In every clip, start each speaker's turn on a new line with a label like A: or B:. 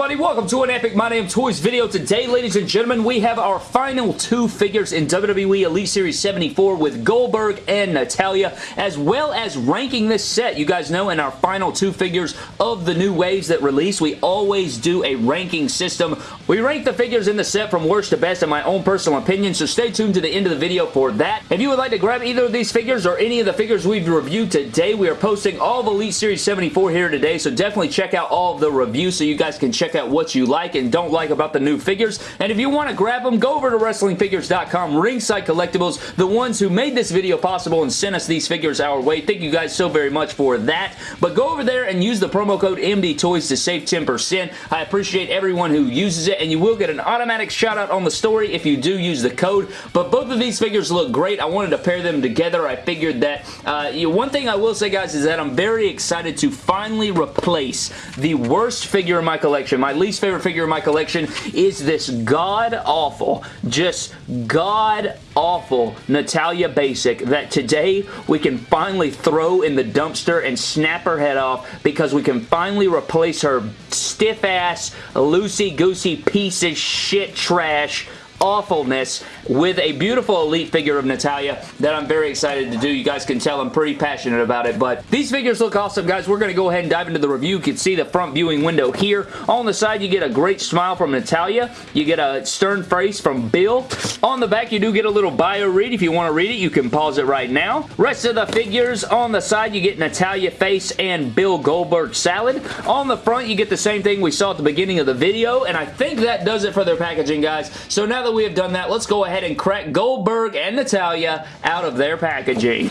A: everybody? Welcome to an Epic My Damn Toys video. Today, ladies and gentlemen, we have our final two figures in WWE Elite Series 74 with Goldberg and Natalya, as well as ranking this set. You guys know in our final two figures of the new waves that release, we always do a ranking system. We rank the figures in the set from worst to best in my own personal opinion, so stay tuned to the end of the video for that. If you would like to grab either of these figures or any of the figures we've reviewed today, we are posting all of Elite Series 74 here today, so definitely check out all of the reviews so you guys can check out what you like and don't like about the new figures. And if you want to grab them, go over to WrestlingFigures.com, Ringside Collectibles, the ones who made this video possible and sent us these figures our way. Thank you guys so very much for that. But go over there and use the promo code MDTOYS to save 10%. I appreciate everyone who uses it, and you will get an automatic shout out on the story if you do use the code. But both of these figures look great. I wanted to pair them together. I figured that uh, you know, one thing I will say, guys, is that I'm very excited to finally replace the worst figure in my collection. My least favorite figure in my collection is this god-awful, just god-awful Natalya Basic that today we can finally throw in the dumpster and snap her head off because we can finally replace her stiff-ass, loosey-goosey piece of shit trash awfulness with a beautiful Elite figure of Natalya that I'm very excited to do. You guys can tell I'm pretty passionate about it, but these figures look awesome, guys. We're going to go ahead and dive into the review. You can see the front viewing window here. On the side, you get a great smile from Natalya. You get a stern face from Bill. On the back, you do get a little bio read. If you want to read it, you can pause it right now. Rest of the figures on the side, you get Natalya face and Bill Goldberg salad. On the front, you get the same thing we saw at the beginning of the video, and I think that does it for their packaging, guys. So now that we have done that, let's go ahead and crack Goldberg and Natalya out of their packaging.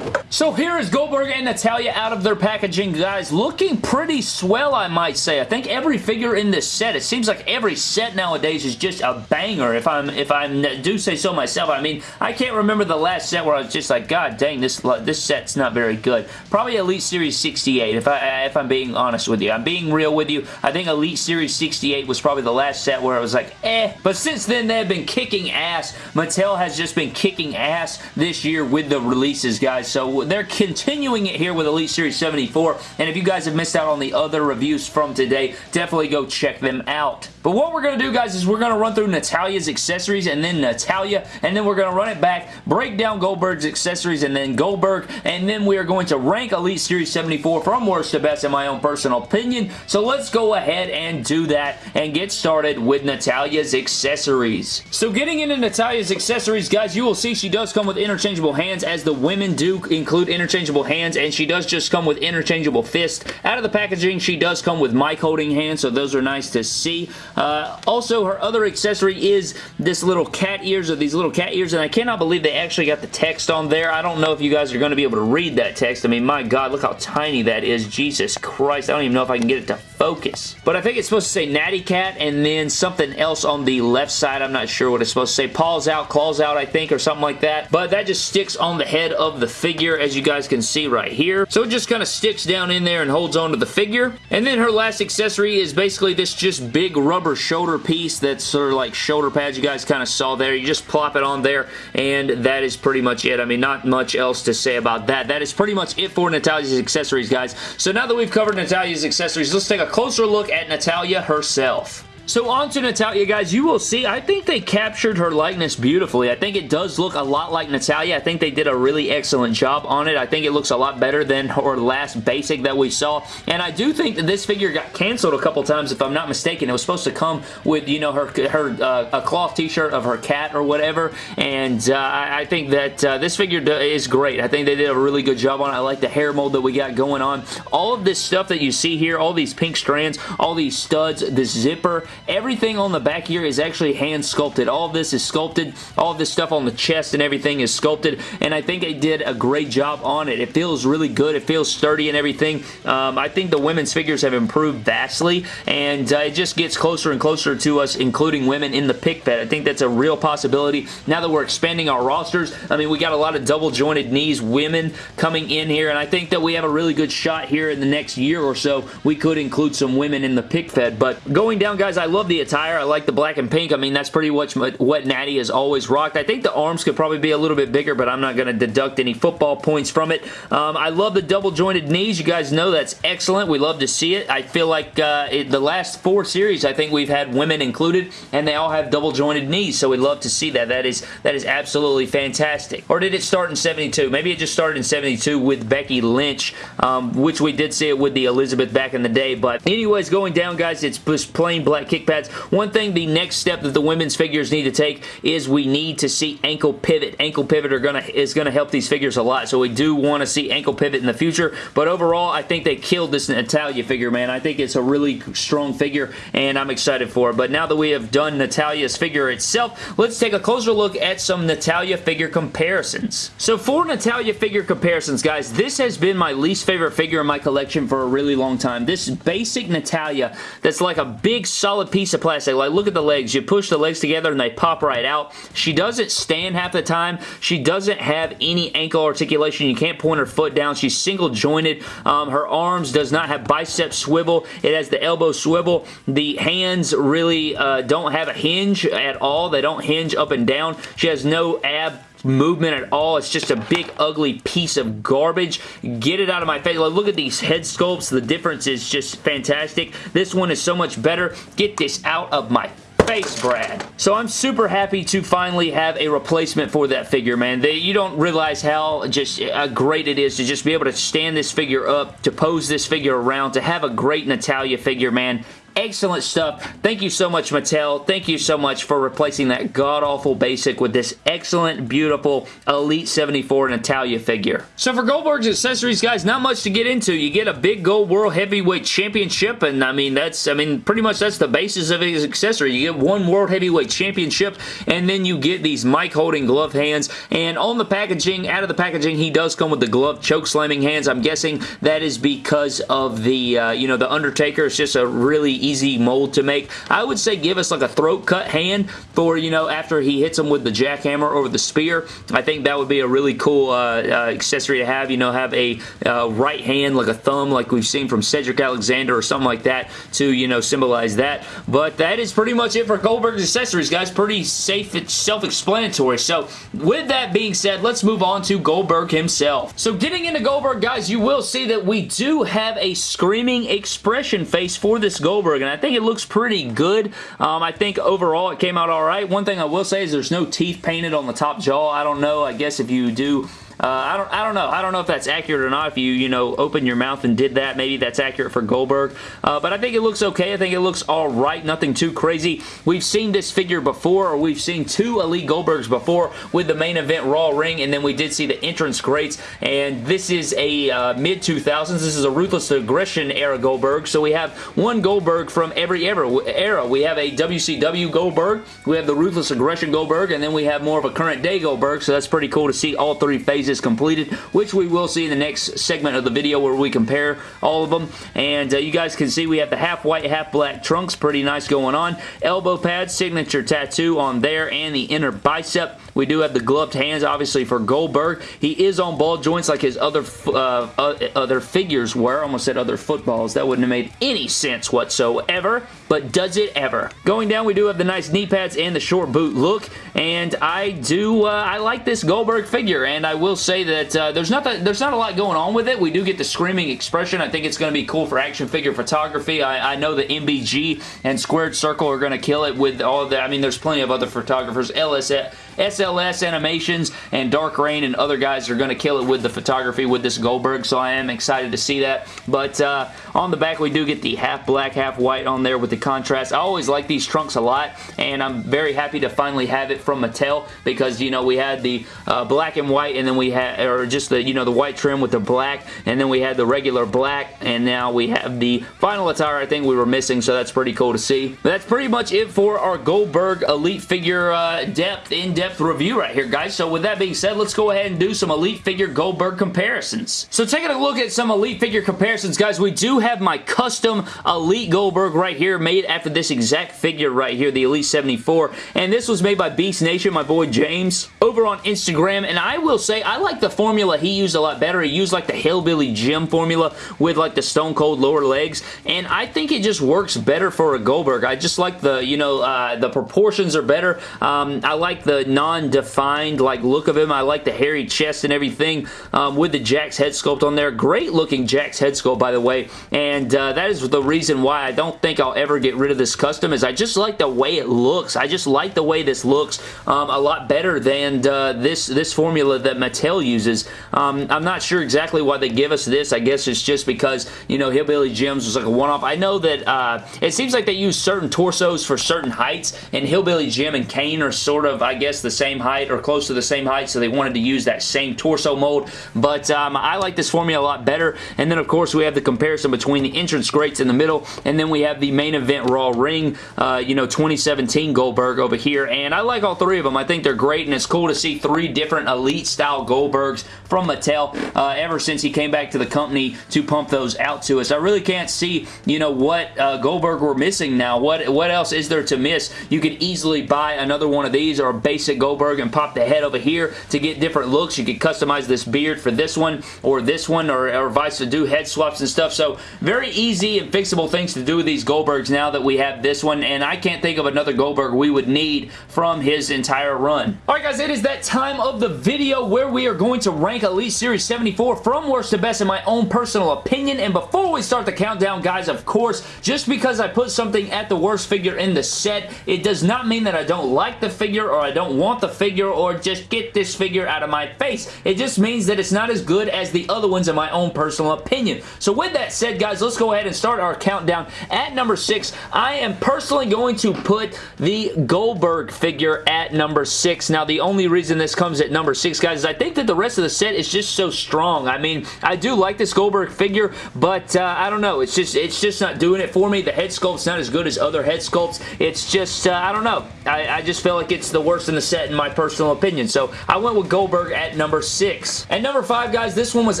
A: So here is Goldberg and Natalya out of their packaging, guys. Looking pretty swell, I might say. I think every figure in this set, it seems like every set nowadays is just a banger, if I'm if I do say so myself. I mean, I can't remember the last set where I was just like, God dang, this this set's not very good. Probably Elite Series 68, if, I, if I'm being honest with you. I'm being real with you. I think Elite Series 68 was probably the last set where I was like, eh. But since then, they've been kicking ass. Mattel has just been kicking ass this year with the releases, guys. So they're continuing it here with Elite Series 74, and if you guys have missed out on the other reviews from today, definitely go check them out. But what we're going to do, guys, is we're going to run through Natalya's accessories and then Natalya, and then we're going to run it back, break down Goldberg's accessories and then Goldberg, and then we are going to rank Elite Series 74 from worst to best in my own personal opinion. So let's go ahead and do that and get started with Natalya's accessories. So getting into Natalya's accessories, guys, you will see she does come with interchangeable hands as the women do include interchangeable hands, and she does just come with interchangeable fists. Out of the packaging, she does come with mic holding hands, so those are nice to see. Uh, also, her other accessory is this little cat ears or these little cat ears, and I cannot believe they actually got the text on there. I don't know if you guys are going to be able to read that text. I mean, my God, look how tiny that is. Jesus Christ, I don't even know if I can get it to focus. But I think it's supposed to say Natty Cat and then something else on the left side. I'm not sure what it's supposed to say. Paws out, claws out, I think, or something like that. But that just sticks on the head of the figure, as you guys can see right here. So it just kind of sticks down in there and holds onto the figure. And then her last accessory is basically this just big rubber shoulder piece that's sort of like shoulder pads you guys kind of saw there. You just plop it on there and that is pretty much it. I mean, not much else to say about that. That is pretty much it for Natalya's accessories, guys. So now that we've covered Natalya's accessories, let's take a closer look at Natalya herself. So on to Natalya, guys. You will see, I think they captured her likeness beautifully. I think it does look a lot like Natalya. I think they did a really excellent job on it. I think it looks a lot better than her last basic that we saw. And I do think that this figure got canceled a couple times, if I'm not mistaken. It was supposed to come with, you know, her, her uh, a cloth t-shirt of her cat or whatever. And uh, I think that uh, this figure is great. I think they did a really good job on it. I like the hair mold that we got going on. All of this stuff that you see here, all these pink strands, all these studs, this zipper, Everything on the back here is actually hand sculpted. All this is sculpted. All this stuff on the chest and everything is sculpted, and I think they did a great job on it. It feels really good. It feels sturdy and everything. Um, I think the women's figures have improved vastly, and uh, it just gets closer and closer to us, including women in the pick fed. I think that's a real possibility. Now that we're expanding our rosters, I mean, we got a lot of double jointed knees women coming in here, and I think that we have a really good shot here in the next year or so. We could include some women in the pick fed, but going down, guys, I love the attire. I like the black and pink. I mean, that's pretty much what Natty has always rocked. I think the arms could probably be a little bit bigger, but I'm not going to deduct any football points from it. Um, I love the double jointed knees. You guys know that's excellent. We love to see it. I feel like uh, it, the last four series, I think we've had women included, and they all have double jointed knees, so we love to see that. That is, that is absolutely fantastic. Or did it start in 72? Maybe it just started in 72 with Becky Lynch, um, which we did see it with the Elizabeth back in the day, but anyways, going down, guys, it's just plain black kick pads. One thing, the next step that the women's figures need to take is we need to see ankle pivot. Ankle pivot are gonna is going to help these figures a lot, so we do want to see ankle pivot in the future, but overall, I think they killed this Natalya figure, man. I think it's a really strong figure, and I'm excited for it, but now that we have done Natalya's figure itself, let's take a closer look at some Natalya figure comparisons. So for Natalya figure comparisons, guys, this has been my least favorite figure in my collection for a really long time. This basic Natalya that's like a big solid piece of plastic. Like, look at the legs. You push the legs together and they pop right out. She doesn't stand half the time. She doesn't have any ankle articulation. You can't point her foot down. She's single jointed. Um, her arms does not have bicep swivel. It has the elbow swivel. The hands really uh, don't have a hinge at all. They don't hinge up and down. She has no ab movement at all. It's just a big, ugly piece of garbage. Get it out of my face. Like, look at these head sculpts. The difference is just fantastic. This one is so much better. Get this out of my face, Brad. So I'm super happy to finally have a replacement for that figure, man. They, you don't realize how just uh, great it is to just be able to stand this figure up, to pose this figure around, to have a great Natalya figure, man. Excellent stuff. Thank you so much, Mattel. Thank you so much for replacing that god-awful basic with this excellent, beautiful Elite 74 Natalya figure. So for Goldberg's accessories, guys, not much to get into. You get a big gold World Heavyweight Championship, and I mean, that's, I mean, pretty much that's the basis of his accessory. You get one World Heavyweight Championship, and then you get these mic-holding glove hands, and on the packaging, out of the packaging, he does come with the glove choke slamming hands. I'm guessing that is because of the, uh, you know, the Undertaker. It's just a really easy mold to make. I would say give us like a throat cut hand for, you know, after he hits him with the jackhammer or the spear. I think that would be a really cool uh, uh, accessory to have, you know, have a uh, right hand like a thumb like we've seen from Cedric Alexander or something like that to, you know, symbolize that. But that is pretty much it for Goldberg's accessories, guys. Pretty safe, self-explanatory. So with that being said, let's move on to Goldberg himself. So getting into Goldberg, guys, you will see that we do have a screaming expression face for this Goldberg and I think it looks pretty good. Um, I think overall it came out alright. One thing I will say is there's no teeth painted on the top jaw. I don't know. I guess if you do uh, I don't I don't know. I don't know if that's accurate or not. If you, you know, open your mouth and did that, maybe that's accurate for Goldberg. Uh, but I think it looks okay. I think it looks alright. Nothing too crazy. We've seen this figure before, or we've seen two Elite Goldbergs before with the main event Raw ring, and then we did see the entrance greats, and this is a uh, mid-2000s. This is a Ruthless Aggression era Goldberg, so we have one Goldberg from every era. We have a WCW Goldberg, we have the Ruthless Aggression Goldberg, and then we have more of a current day Goldberg, so that's pretty cool to see all three phases is completed, which we will see in the next segment of the video where we compare all of them. And uh, you guys can see we have the half white, half black trunks. Pretty nice going on. Elbow pad, signature tattoo on there, and the inner bicep. We do have the gloved hands, obviously, for Goldberg. He is on ball joints like his other uh, other figures were. Almost said other footballs. That wouldn't have made any sense whatsoever, but does it ever? Going down, we do have the nice knee pads and the short boot look, and I do, uh, I like this Goldberg figure, and I will say that uh, there's not there's not a lot going on with it. We do get the screaming expression. I think it's going to be cool for action figure photography. I, I know the MBG and Squared Circle are going to kill it with all the, I mean, there's plenty of other photographers. LS, SLS Animations and Dark Rain and other guys are going to kill it with the photography with this Goldberg, so I am excited to see that. But uh, on the back, we do get the half black, half white on there with the contrast. I always like these trunks a lot, and I'm very happy to finally have it from Mattel because, you know, we had the uh, black and white, and then we had, or just the, you know, the white trim with the black, and then we had the regular black, and now we have the final attire I think we were missing, so that's pretty cool to see. But that's pretty much it for our Goldberg Elite figure uh, depth, in-depth in-depth review right here, guys. So with that being said, let's go ahead and do some Elite figure Goldberg comparisons. So taking a look at some Elite figure comparisons, guys, we do have my custom Elite Goldberg right here made after this exact figure right here, the Elite 74. And this was made by Beast Nation, my boy James, over on Instagram. And I will say, I like the formula he used a lot better. He used like the Hillbilly Jim formula with like the Stone Cold lower legs. And I think it just works better for a Goldberg. I just like the, you know, uh, the proportions are better. Um, I like the non-defined like look of him. I like the hairy chest and everything um, with the Jakks head sculpt on there. Great looking Jakks head sculpt, by the way. And uh, that is the reason why I don't think I'll ever get rid of this custom is I just like the way it looks. I just like the way this looks um, a lot better than uh, this, this formula that Mattel uses. Um, I'm not sure exactly why they give us this. I guess it's just because, you know, Hillbilly Jim's was like a one-off. I know that uh, it seems like they use certain torsos for certain heights, and Hillbilly Jim and Kane are sort of, I guess, the same height or close to the same height, so they wanted to use that same torso mold. But um, I like this formula a lot better. And then, of course, we have the comparison between the entrance greats in the middle, and then we have the main event Raw ring, uh, you know, 2017 Goldberg over here. And I like all three of them. I think they're great, and it's cool to see three different Elite-style Goldbergs from Mattel uh, ever since he came back to the company to pump those out to us. I really can't see, you know, what uh, Goldberg we're missing now. What, what else is there to miss? You could easily buy another one of these or a basic Goldberg and pop the head over here to get different looks. You could customize this beard for this one or this one or, or vice to do head swaps and stuff. So very easy and fixable things to do with these Goldbergs now that we have this one and I can't think of another Goldberg we would need from his entire run. Alright guys, it is that time of the video where we are going to rank Elite Series 74 from worst to best in my own personal opinion and before we start the countdown guys, of course, just because I put something at the worst figure in the set, it does not mean that I don't like the figure or I don't want the figure or just get this figure out of my face. It just means that it's not as good as the other ones in my own personal opinion. So with that said, guys, let's go ahead and start our countdown. At number 6, I am personally going to put the Goldberg figure at number 6. Now, the only reason this comes at number 6, guys, is I think that the rest of the set is just so strong. I mean, I do like this Goldberg figure, but uh, I don't know. It's just it's just not doing it for me. The head sculpt's not as good as other head sculpts. It's just, uh, I don't know. I, I just feel like it's the worst in the set in my personal opinion. So I went with Goldberg at number 6. At number 5, guys, this one was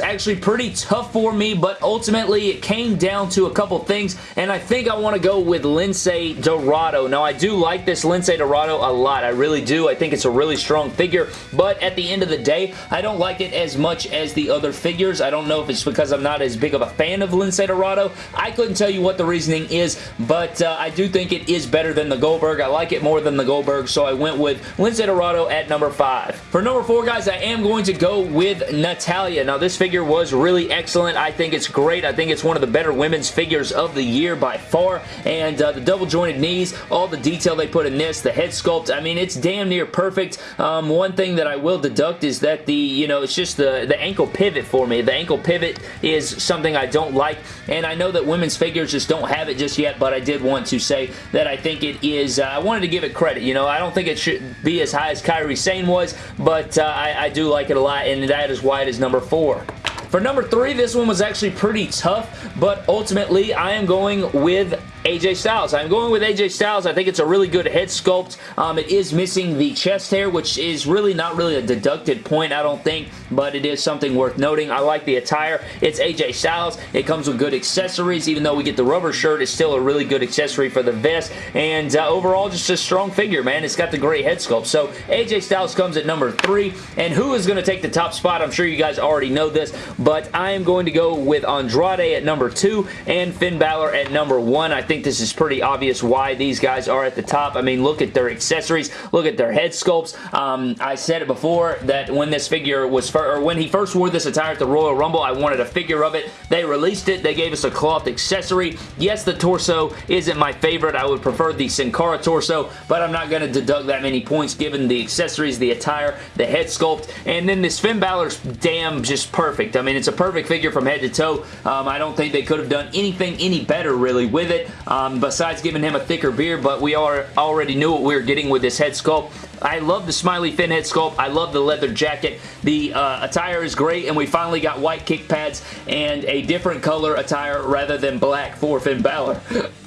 A: actually pretty tough for me, but ultimately it came down to a couple things, and I think I want to go with Lince Dorado. Now, I do like this Lince Dorado a lot. I really do. I think it's a really strong figure, but at the end of the day, I don't like it as much as the other figures. I don't know if it's because I'm not as big of a fan of Lince Dorado. I couldn't tell you what the reasoning is, but uh, I do think it is better than the Goldberg. I like it more than the Goldberg, so I went with Lince Dorado at number 5. For number 4, guys, I am going to go with Natalya. Now, this figure was really excellent. I think it's great. I think it's one of the better women's figures of the year by far, and uh, the double jointed knees, all the detail they put in this, the head sculpt, I mean, it's damn near perfect. Um, one thing that I will deduct is that the, you know, it's just the, the ankle pivot for me. The ankle pivot is something I don't like, and I know that women's figures just don't have it just yet, but I did want to say that I think it is, uh, I wanted to give it credit, you know, I don't think it should be as high as Kairi Sane was, but uh, I, I do like it a lot, and that is why it is number four. For number three, this one was actually pretty tough, but ultimately I am going with AJ Styles. I'm going with AJ Styles. I think it's a really good head sculpt. Um, it is missing the chest hair, which is really not really a deducted point, I don't think, but it is something worth noting. I like the attire. It's AJ Styles. It comes with good accessories. Even though we get the rubber shirt, it's still a really good accessory for the vest, and uh, overall, just a strong figure, man. It's got the great head sculpt. So, AJ Styles comes at number three, and who is going to take the top spot? I'm sure you guys already know this, but I am going to go with Andrade at number two and Finn Balor at number one. I think think this is pretty obvious why these guys are at the top. I mean, look at their accessories. Look at their head sculpts. Um, I said it before that when this figure was, or when he first wore this attire at the Royal Rumble, I wanted a figure of it. They released it. They gave us a cloth accessory. Yes, the torso isn't my favorite. I would prefer the Sin Cara torso, but I'm not going to deduct that many points given the accessories, the attire, the head sculpt, and then this Finn Balor's damn just perfect. I mean, it's a perfect figure from head to toe. Um, I don't think they could have done anything any better, really, with it um, besides giving him a thicker beard, but we are already knew what we were getting with this head sculpt. I love the smiley Finn head sculpt. I love the leather jacket. The uh, attire is great, and we finally got white kick pads and a different color attire rather than black for Finn Balor.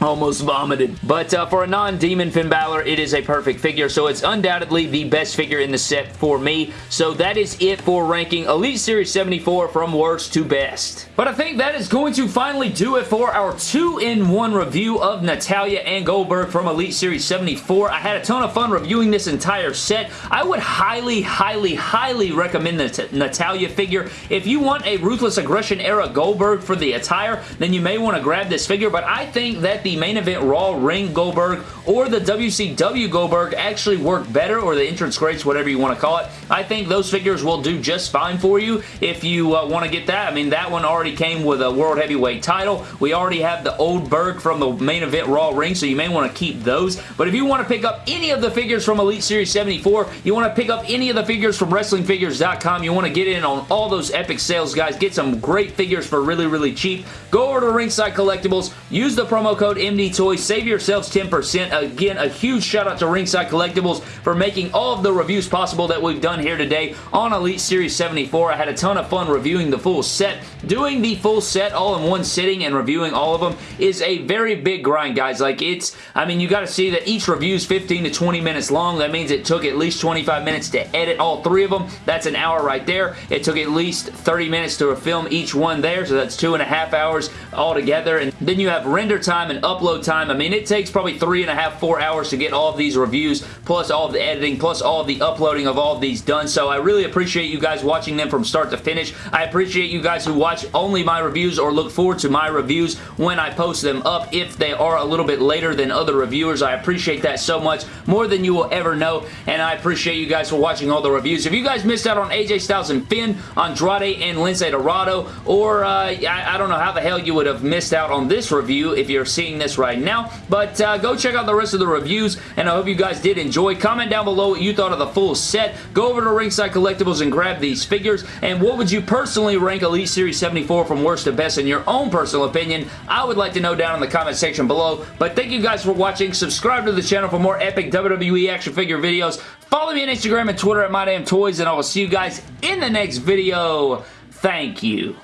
A: almost vomited. But uh, for a non-Demon Finn Balor, it is a perfect figure, so it's undoubtedly the best figure in the set for me. So that is it for ranking Elite Series 74 from worst to best. But I think that is going to finally do it for our two-in-one review of Natalya and Goldberg from Elite Series 74. I had a ton of fun reviewing this entire set. I would highly, highly, highly recommend the Natalya figure. If you want a Ruthless Aggression era Goldberg for the attire, then you may want to grab this figure, but I think that the main event Raw ring Goldberg or the WCW Goldberg actually work better, or the entrance greats, whatever you want to call it. I think those figures will do just fine for you if you uh, want to get that. I mean, that one already came with a World Heavyweight title. We already have the old Berg from the main event Raw ring, so you may want to keep those. But if you want to pick up any of the figures from Elite Series 74, you want to pick up any of the figures from WrestlingFigures.com, you want to get in on all those epic sales, guys. Get some great figures for really, really cheap. Go over to Ringside Collectibles, use the promo code MDTOYS, save yourselves 10%. Again, a huge shout out to Ringside Collectibles for making all of the reviews possible that we've done here today on Elite Series 74. I had a ton of fun reviewing the full set. Doing the full set all in one sitting and reviewing all of them is a very big grind, guys. Like, it's, I mean, you got to see that each review is 15 to 20 minutes long. That means it took at least 25 minutes to edit all three of them. That's an hour right there. It took at least 30 minutes to film each one there, so that's two and a half hours altogether. And then you have render time and upload time. I mean, it takes probably three and a half, four hours to get all of these reviews, plus all of the editing, plus all of the uploading of all of these done. So I really appreciate you guys watching them from start to finish. I appreciate you guys who watch only my reviews or look forward to my reviews when I post them up if they are a little bit later than other reviewers. I appreciate that so much, more than you will ever know, and I appreciate you guys for watching all the reviews. If you guys missed out on AJ Styles and Finn, Andrade and Lince Dorado, or uh, I, I, don't know how the hell you would have missed out on this review if you're seeing this right now, but uh, go check out the rest of the reviews, and I hope you guys did enjoy. Comment down below what you thought of the full set. Go over to Ringside Collectibles and grab these figures, and what would you personally rank Elite Series 74 from worst to best in your own personal opinion? I would like to know down in the comment section below, but thank you guys for watching. Subscribe to the channel for more epic WWE action figure videos. Follow me on Instagram and Twitter at MyDamnToys, and I will see you guys in the next video. Thank you.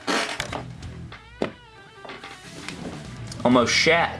A: Almost shat.